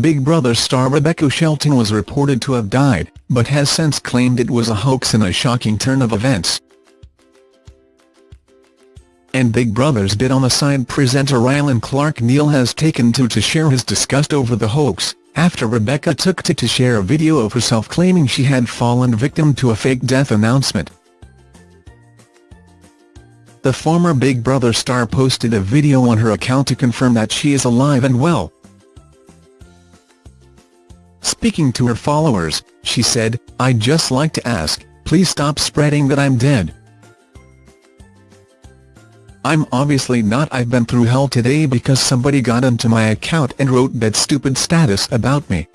Big Brother star Rebecca Shelton was reported to have died, but has since claimed it was a hoax in a shocking turn of events. And Big Brother's Bit on the Side presenter Rylan Clark Neal has taken to to share his disgust over the hoax, after Rebecca took to to share a video of herself claiming she had fallen victim to a fake death announcement. The former Big Brother star posted a video on her account to confirm that she is alive and well. Speaking to her followers, she said, I'd just like to ask, please stop spreading that I'm dead. I'm obviously not I've been through hell today because somebody got into my account and wrote that stupid status about me.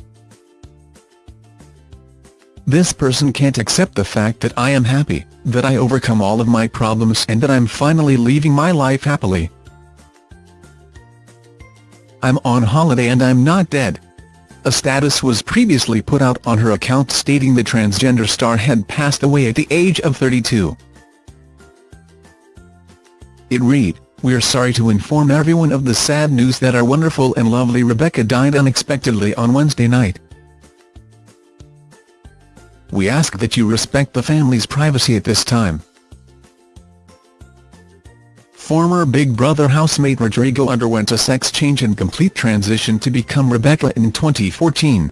This person can't accept the fact that I am happy, that I overcome all of my problems and that I'm finally leaving my life happily. I'm on holiday and I'm not dead. A status was previously put out on her account stating the transgender star had passed away at the age of 32. It read, We're sorry to inform everyone of the sad news that our wonderful and lovely Rebecca died unexpectedly on Wednesday night. We ask that you respect the family's privacy at this time. Former Big Brother housemate Rodrigo underwent a sex change and complete transition to become Rebecca in 2014.